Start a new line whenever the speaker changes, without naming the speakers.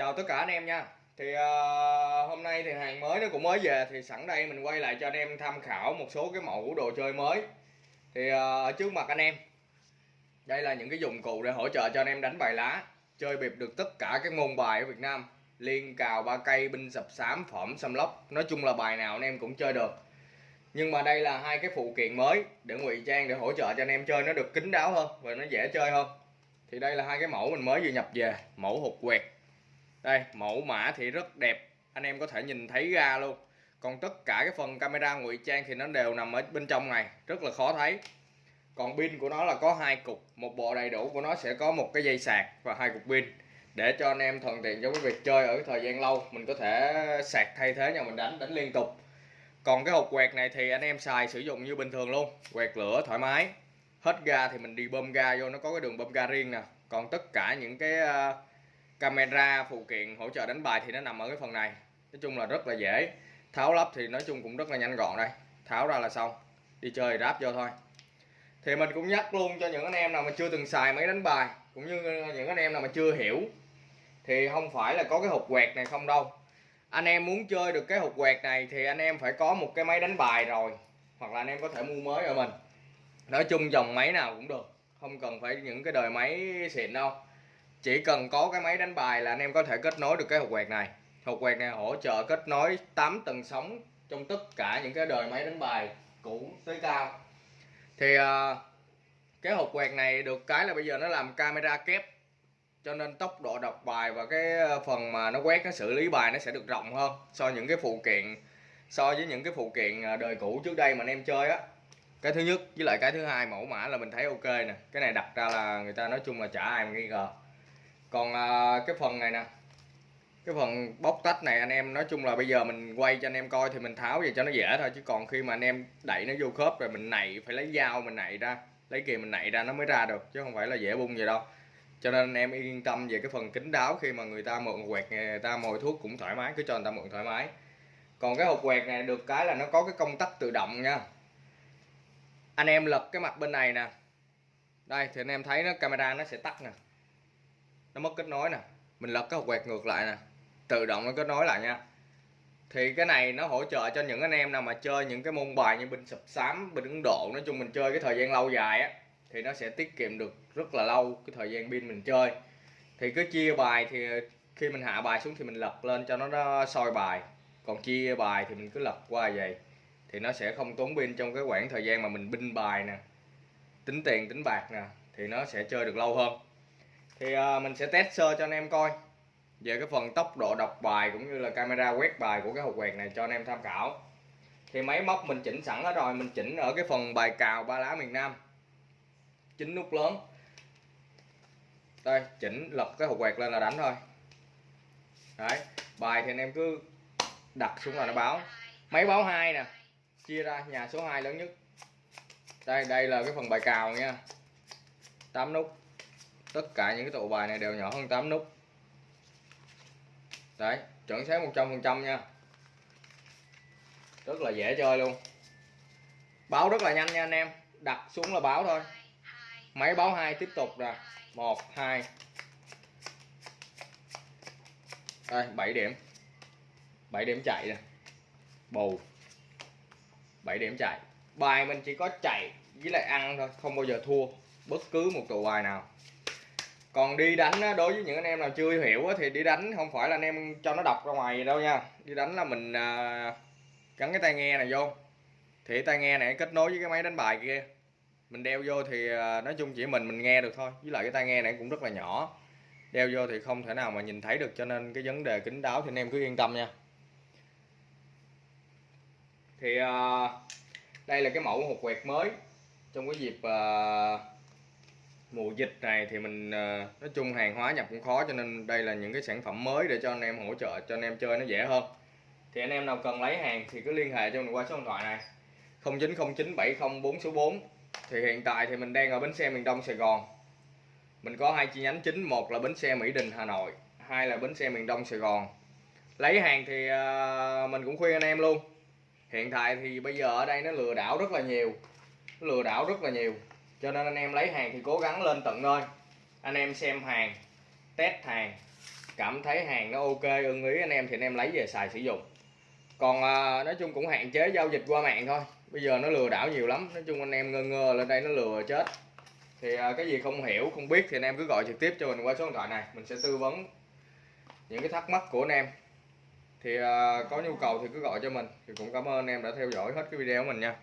chào tất cả anh em nha. Thì uh, hôm nay thì hàng mới nó cũng mới về thì sẵn đây mình quay lại cho anh em tham khảo một số cái mẫu đồ chơi mới. Thì uh, trước mặt anh em đây là những cái dụng cụ để hỗ trợ cho anh em đánh bài lá chơi bịp được tất cả các môn bài ở Việt Nam. Liên cào ba cây binh sập sám phẩm xăm lốc nói chung là bài nào anh em cũng chơi được. Nhưng mà đây là hai cái phụ kiện mới để ngụy trang để hỗ trợ cho anh em chơi nó được kín đáo hơn và nó dễ chơi hơn. Thì đây là hai cái mẫu mình mới vừa nhập về mẫu hột quẹt đây mẫu mã thì rất đẹp. Anh em có thể nhìn thấy ra luôn. Còn tất cả cái phần camera ngụy trang thì nó đều nằm ở bên trong này. Rất là khó thấy. Còn pin của nó là có hai cục. Một bộ đầy đủ của nó sẽ có một cái dây sạc và hai cục pin. Để cho anh em thuận tiện cho cái việc chơi ở cái thời gian lâu mình có thể sạc thay thế nhau mình đánh đánh liên tục. Còn cái hộp quẹt này thì anh em xài sử dụng như bình thường luôn. Quẹt lửa thoải mái. Hết ga thì mình đi bơm ga vô nó có cái đường bơm ga riêng nè. Còn tất cả những cái uh, camera phụ kiện hỗ trợ đánh bài thì nó nằm ở cái phần này. Nói chung là rất là dễ. Tháo lắp thì nói chung cũng rất là nhanh gọn đây. Tháo ra là xong. Đi chơi ráp vô thôi. Thì mình cũng nhắc luôn cho những anh em nào mà chưa từng xài máy đánh bài, cũng như những anh em nào mà chưa hiểu, thì không phải là có cái hộp quẹt này không đâu. Anh em muốn chơi được cái hộp quẹt này thì anh em phải có một cái máy đánh bài rồi, hoặc là anh em có thể mua mới ở mình. Nói chung dòng máy nào cũng được, không cần phải những cái đời máy xịn đâu chỉ cần có cái máy đánh bài là anh em có thể kết nối được cái hộp quẹt này. Hộp quẹt này hỗ trợ kết nối 8 tầng sóng trong tất cả những cái đời máy đánh bài cũ tới cao. Thì uh, cái hộp quẹt này được cái là bây giờ nó làm camera kép cho nên tốc độ đọc bài và cái phần mà nó quét nó xử lý bài nó sẽ được rộng hơn so với những cái phụ kiện so với những cái phụ kiện à, đời cũ trước đây mà anh em chơi á. Cái thứ nhất với lại cái thứ hai mẫu mã là mình thấy ok nè. Cái này đặt ra là người ta nói chung là chả ai mà nghi ngờ còn à, cái phần này nè. Cái phần bóc tách này anh em nói chung là bây giờ mình quay cho anh em coi thì mình tháo về cho nó dễ thôi chứ còn khi mà anh em đẩy nó vô khớp rồi mình nảy phải lấy dao mình nảy ra lấy kìm mình nảy ra nó mới ra được chứ không phải là dễ bung vậy đâu. Cho nên anh em yên tâm về cái phần kính đáo khi mà người ta mượn quẹt người ta mồi thuốc cũng thoải mái cứ cho người ta mượn thoải mái. Còn cái hộp quẹt này được cái là nó có cái công tắc tự động nha. Anh em lật cái mặt bên này nè. Đây thì anh em thấy nó camera nó sẽ tắt nè nó mất kết nối nè. Mình lật cái hộp quẹt ngược lại nè. Tự động nó kết nối lại nha. Thì cái này nó hỗ trợ cho những anh em nào mà chơi những cái môn bài như binh sập sám binh ấn độ. Nói chung mình chơi cái thời gian lâu dài á, thì nó sẽ tiết kiệm được rất là lâu cái thời gian pin mình chơi. Thì cứ chia bài thì khi mình hạ bài xuống thì mình lật lên cho nó soi bài. Còn chia bài thì mình cứ lật qua vậy. Thì nó sẽ không tốn pin trong cái khoảng thời gian mà mình binh bài nè, tính tiền, tính bạc nè, thì nó sẽ chơi được lâu hơn thì uh, mình sẽ test sơ cho anh em coi. Về cái phần tốc độ đọc bài cũng như là camera quét bài của cái hộp quẹt này cho anh em tham khảo. Thì máy móc mình chỉnh sẵn hết rồi mình chỉnh ở cái phần bài cào ba lá miền Nam. Chín nút lớn. Đây chỉnh lật cái hộp quẹt lên là đánh thôi. Đấy bài thì anh em cứ đặt xuống là nó báo. Máy báo hai nè. Chia ra nhà số 2 lớn nhất. Đây đây là cái phần bài cào nha. 8 nút tất cả những cái tụ bài này đều nhỏ hơn 8 nút. Đấy, chuẩn xác 100% nha. Rất là dễ chơi luôn. Báo rất là nhanh nha anh em. Đặt xuống là báo thôi. Máy báo hai tiếp tục nè. Một, hai. Đây 7 điểm. 7 điểm chạy nè. Bù. 7 điểm chạy. Bài mình chỉ có chạy với lại ăn thôi, không bao giờ thua bất cứ một tụ bài nào còn đi đánh á, đối với những anh em nào chưa hiểu á, thì đi đánh không phải là anh em cho nó đọc ra ngoài đâu nha. Đi đánh là mình à, gắn cái tai nghe này vô. Thì tai nghe này kết nối với cái máy đánh bài kia. Mình đeo vô thì à, nói chung chỉ mình mình nghe được thôi. Với lại cái tai nghe này cũng rất là nhỏ. Đeo vô thì không thể nào mà nhìn thấy được cho nên cái vấn đề kính đáo thì anh em cứ yên tâm nha. Thì à, đây là cái mẫu hộp quẹt mới. Trong cái dịp à, mùa dịch này thì mình ờ, nói chung hàng hóa nhập cũng khó, cho nên đây là những cái sản phẩm mới để cho anh em hỗ trợ, cho anh em chơi nó dễ hơn. Thì anh em nào cần lấy hàng thì cứ liên hệ cho mình qua số điện thoại này 090970 số 4 thì hiện tại thì mình đang ở bến xe miền Đông Sài Gòn. Mình có hai chi nhánh chính, một là bến xe Mỹ Đình, Hà Nội, hai là bến xe miền Đông Sài Gòn. Lấy hàng thì ờ, mình cũng khuyên anh em luôn. Hiện tại thì bây giờ ở đây nó lừa đảo rất là nhiều nó lừa đảo rất là nhiều cho nên anh em lấy hàng thì cố gắng lên tận nơi. Anh em xem hàng test hàng cảm thấy hàng nó ok ưng ý anh em thì anh em lấy về xài sử dụng. Còn à, nói chung cũng hạn chế giao dịch qua mạng thôi. Bây giờ nó lừa đảo nhiều lắm nói chung anh em ngơ ngơ lên đây nó lừa chết. Thì à, cái gì không hiểu không biết thì anh em cứ gọi trực tiếp cho mình qua số điện thoại này. Mình sẽ tư vấn những cái thắc mắc của anh em. Thì à, có nhu cầu thì cứ gọi cho mình. Thì cũng cảm ơn anh em đã theo dõi hết cái video của mình nha.